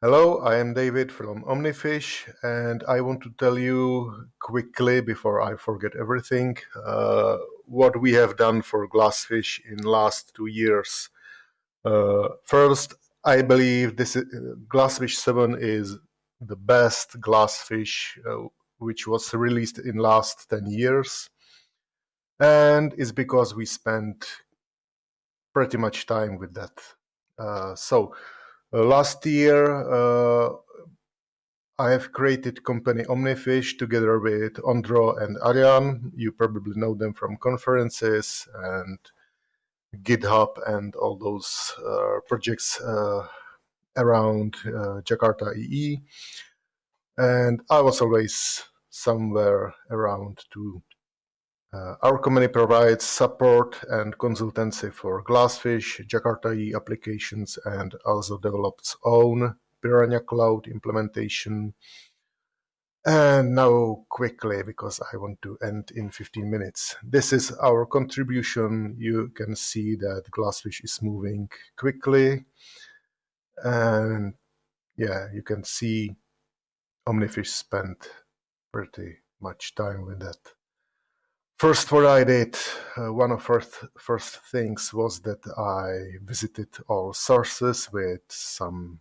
Hello, I am David from Omnifish, and I want to tell you quickly before I forget everything uh, what we have done for Glassfish in last two years. Uh, first, I believe this is, Glassfish 7 is the best Glassfish uh, which was released in last 10 years, and it's because we spent pretty much time with that. Uh, so uh, last year, uh, I have created company Omnifish together with Ondro and Arjan. You probably know them from conferences and GitHub and all those uh, projects uh, around uh, Jakarta EE. And I was always somewhere around to uh, our company provides support and consultancy for Glassfish, Jakarta applications, and also develops own Piranha Cloud implementation. And now quickly, because I want to end in 15 minutes. This is our contribution. You can see that Glassfish is moving quickly. And yeah, you can see Omnifish spent pretty much time with that. First, what I did, uh, one of first first things was that I visited all sources with some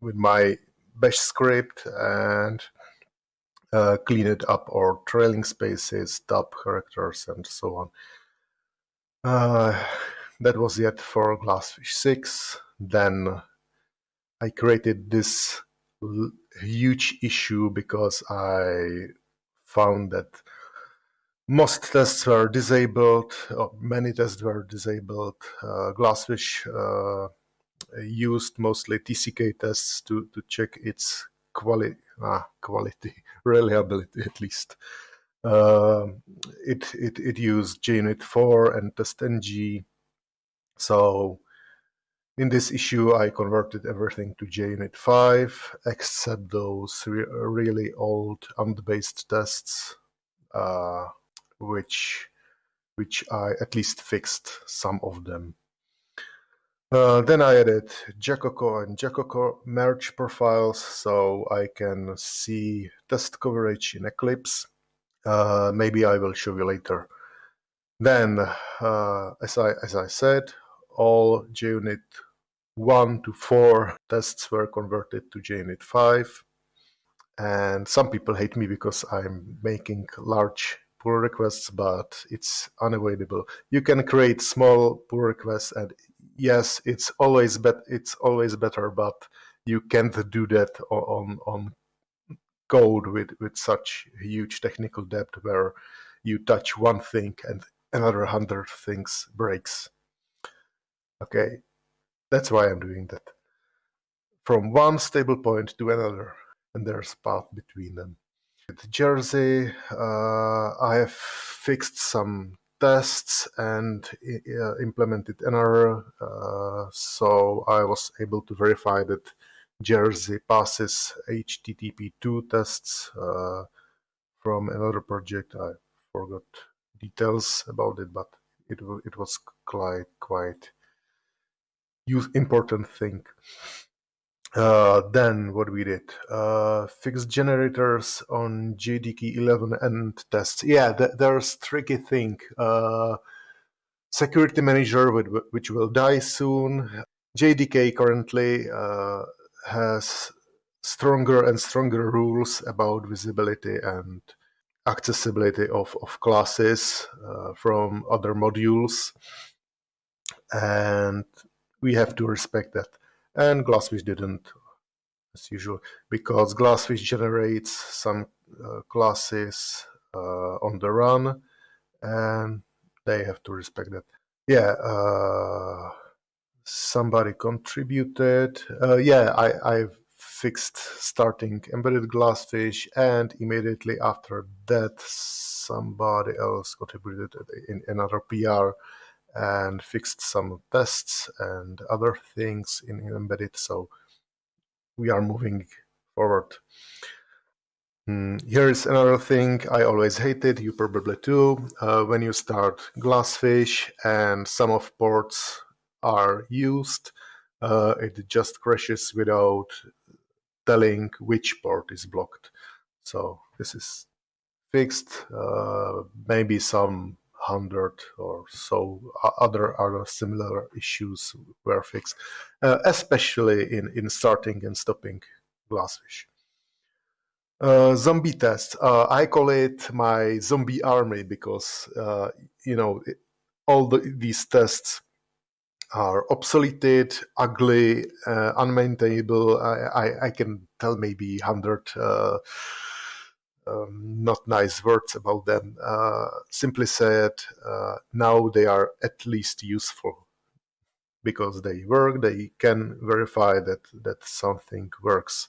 with my bash script and uh, cleaned up all trailing spaces, tab characters, and so on. Uh, that was it for Glassfish 6. Then I created this huge issue because I found that most tests were disabled, many tests were disabled. Uh, Glassfish uh, used mostly TCK tests to, to check its quali ah, quality, reliability at least. Uh, it, it, it used JUnit 4 and TestNG. So in this issue, I converted everything to JUnit 5, except those re really old ANT-based tests. Uh, which which I at least fixed some of them. Uh, then I added Jacoco and Jacoco merge profiles so I can see test coverage in Eclipse. Uh, maybe I will show you later. Then, uh, as I as I said, all JUnit 1 to 4 tests were converted to JUnit 5. And some people hate me because I'm making large pull requests, but it's unavoidable. You can create small pull requests, and yes, it's always bet it's always better, but you can't do that on on code with with such huge technical depth where you touch one thing and another hundred things breaks. Okay, that's why I'm doing that. From one stable point to another, and there's path between them. With Jersey, uh, I have fixed some tests and uh, implemented another, uh, so I was able to verify that Jersey passes HTTP2 tests uh, from another project. I forgot details about it, but it it was quite quite important thing. Uh, then what we did, uh, fixed generators on JDK 11 and tests. Yeah, th there's tricky thing. Uh, security manager, which will die soon. JDK currently uh, has stronger and stronger rules about visibility and accessibility of, of classes uh, from other modules. And we have to respect that and Glassfish didn't as usual because Glassfish generates some uh, classes uh, on the run and they have to respect that. Yeah, uh, somebody contributed. Uh, yeah, I, I've fixed starting embedded Glassfish and immediately after that somebody else contributed in another PR and fixed some tests and other things in, embedded. So we are moving forward. Mm, here is another thing I always hated, you probably too, uh, when you start Glassfish and some of ports are used, uh, it just crashes without telling which port is blocked. So this is fixed. Uh, maybe some hundred or so other other similar issues were fixed, uh, especially in in starting and stopping Glassfish. Uh, zombie test. Uh, I call it my zombie army because uh, you know it, all the, these tests are obsoleted, ugly, uh, unmaintainable. I, I, I, can tell maybe hundred uh, um, not nice words about them. Uh, simply said, now they are at least useful because they work. They can verify that that something works.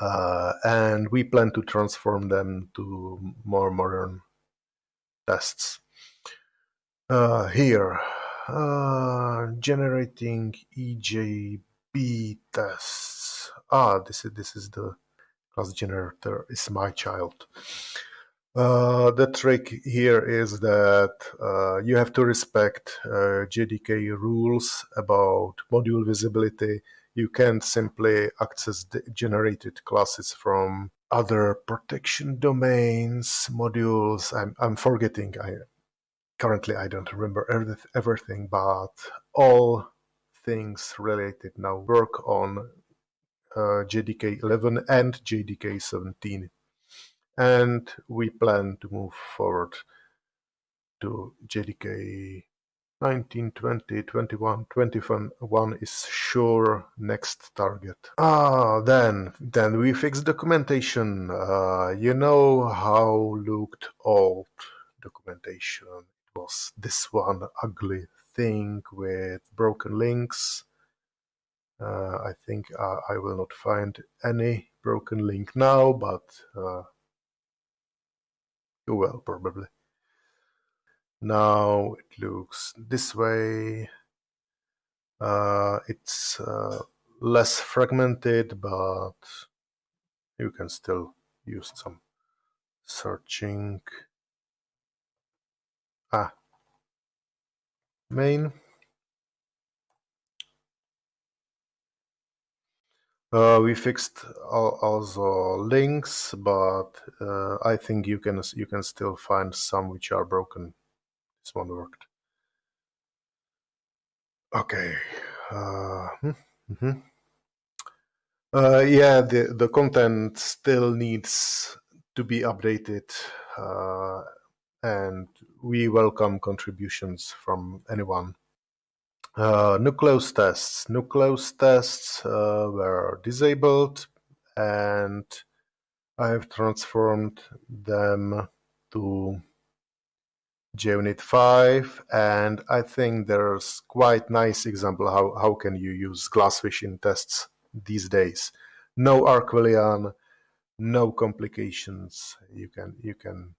Uh, and we plan to transform them to more modern tests. Uh, here, uh, generating EJB tests. Ah, this is this is the class generator. Is my child. Uh, the trick here is that uh, you have to respect uh, JDK rules about module visibility you can't simply access the generated classes from other protection domains, modules. I'm, I'm forgetting. I currently I don't remember everything, but all things related now work on JDK 11 and JDK 17, and we plan to move forward to JDK 19, 20, 21, 21 is sure next target. Ah, then, then we fix documentation. Uh, you know how looked old documentation. It was this one ugly thing with broken links. Uh, I think uh, I will not find any broken link now, but uh, you will probably. Now it looks this way. Uh, it's uh, less fragmented, but you can still use some searching. Ah, main. Uh, we fixed also links, but uh, I think you can you can still find some which are broken this one worked. Okay. Uh, mm-hmm. uh, yeah, the, the content still needs to be updated. Uh, and we welcome contributions from anyone. Uh, nucleus tests. Nucleus tests uh, were disabled and I have transformed them to JUnit 5 and I think there's quite nice example how, how can you use Glassfish in tests these days. No Arquillian, no complications. You can you can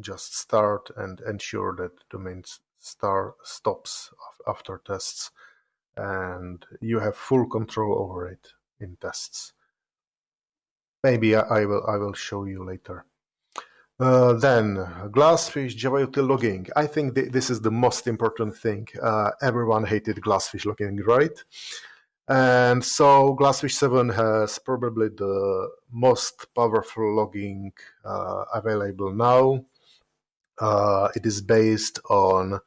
just start and ensure that domain star stops after tests and you have full control over it in tests. Maybe I will I will show you later. Uh, then Glassfish Java util logging. I think th this is the most important thing. Uh, everyone hated Glassfish logging, right? And so Glassfish 7 has probably the most powerful logging uh, available now. Uh, it is based on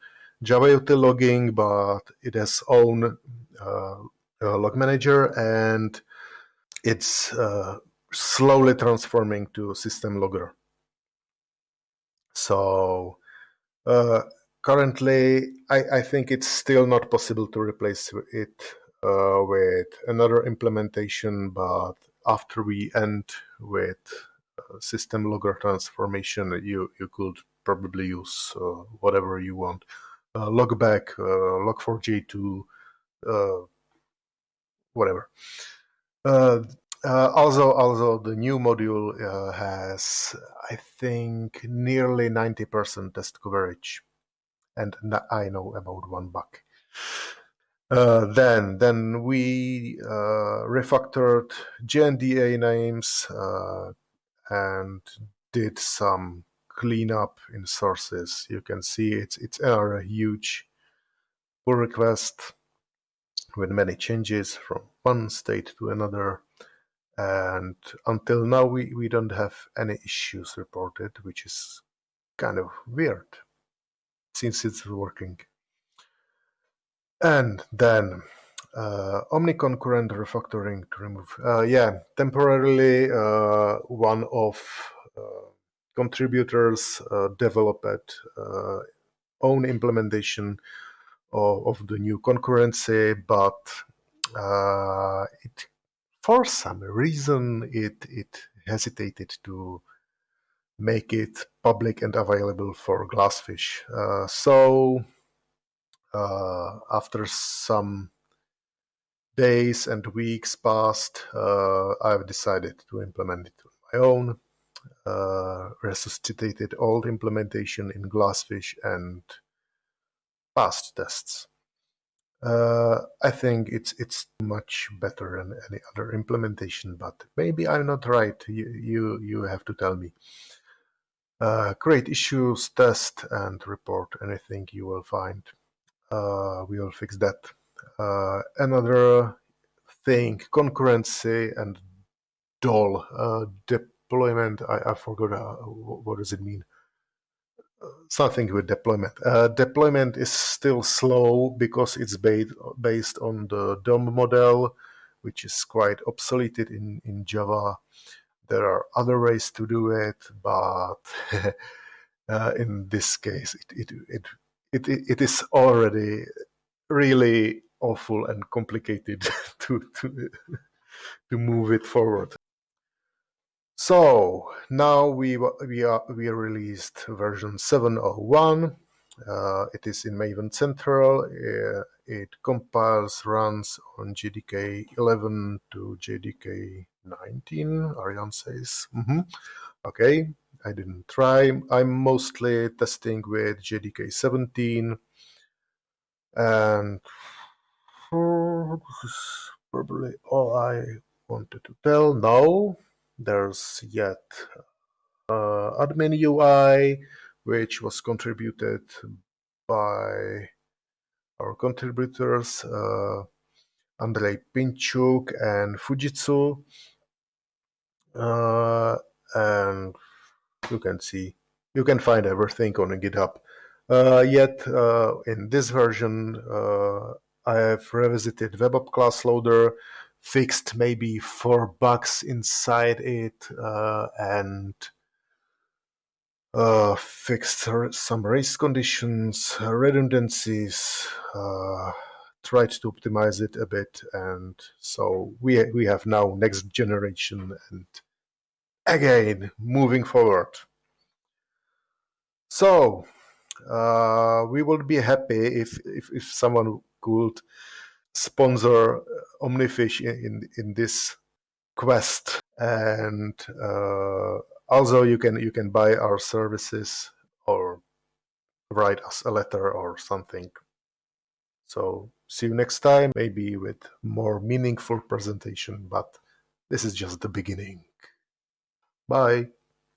Java util logging, but it has own uh, log manager and it's slowly transforming to system logger. So uh, currently, I, I, think it's still not possible to replace it uh, with another implementation, but after we end with uh, system logger transformation, you, you could probably use uh, whatever you want. Uh, logback, uh, log4j2, uh, whatever. Uh, also, also the new module uh, has, I think, nearly 90% test coverage, and I know about one bug. Uh, then, then we refactored JNDI names and did some cleanup in sources. You can see it's it's a huge pull request with many changes from one state to another. And until now, we, we don't have any issues reported, which is kind of weird since it's working. And then uh, omni-concurrent refactoring to remove. Uh, yeah, temporarily uh, one of uh, contributors uh, developed uh, own implementation of, of, the new concurrency, but it for some reason it it hesitated to make it public and available for Glassfish. Uh, so uh, after some days and weeks passed, uh, I've decided to implement it on my own, uh, resuscitated old implementation in Glassfish and passed tests. Uh, I think it's it's much better than any other implementation, but maybe I'm not right. You you, you have to tell me. Uh, create issues, test, and report anything you will find. Uh, we will fix that. Uh, another thing, concurrency and DOL uh, deployment. I, I forgot uh, what does it mean. Something with deployment. Uh, deployment is still slow because it's based based on the DOM model, which is quite obsolete in in Java there are other ways to do it, but uh, in this case, it, it, it, it, it is already really awful and complicated to, to, to move it forward. So now we we are we released version 701. Uh, it is in Maven Central. Uh, it compiles runs on JDK 11 to JDK 19, Arjan says. Mm -hmm. Okay, I didn't try. I'm mostly testing with JDK 17. And probably all I wanted to tell. Now, there's yet uh, admin UI, which was contributed by our contributors, uh, Andrei Pinchuk and Fujitsu uh, and you can see you can find everything on GitHub. Uh, yet uh, in this version, uh, I have revisited WebApp class loader, fixed maybe four bugs inside it, uh, and uh, fixed some race conditions, redundancies, tried to optimize it a bit, and so we we have now next generation and again moving forward. So uh, we would be happy if, if, if someone could sponsor Omnifish in, in this quest. And uh, also you can you can buy our services or write us a letter or something. So see you next time maybe with more meaningful presentation but this is just the beginning. Bye.